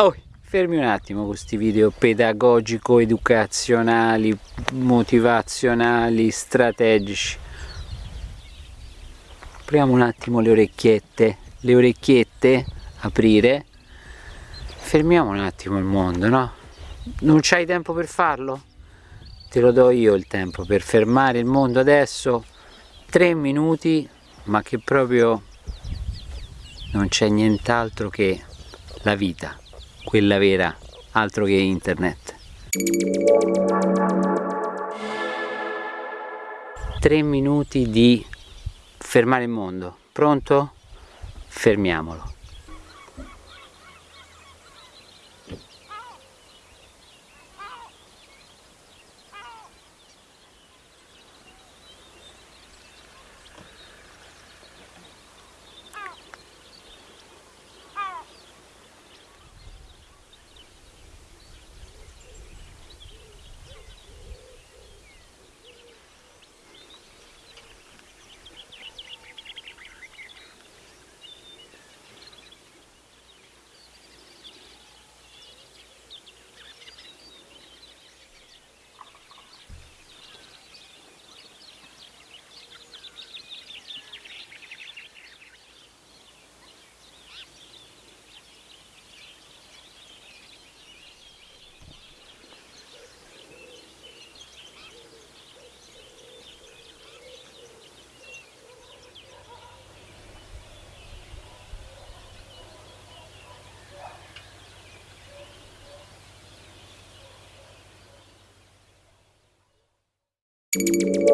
Oh, fermi un attimo con questi video pedagogico-educazionali, motivazionali, strategici. Apriamo un attimo le orecchiette, le orecchiette, aprire. Fermiamo un attimo il mondo, no? Non c'hai tempo per farlo? Te lo do io il tempo per fermare il mondo adesso, tre minuti, ma che proprio non c'è nient'altro che la vita, quella vera, altro che internet. Tre minuti di fermare il mondo. Pronto? Fermiamolo. Música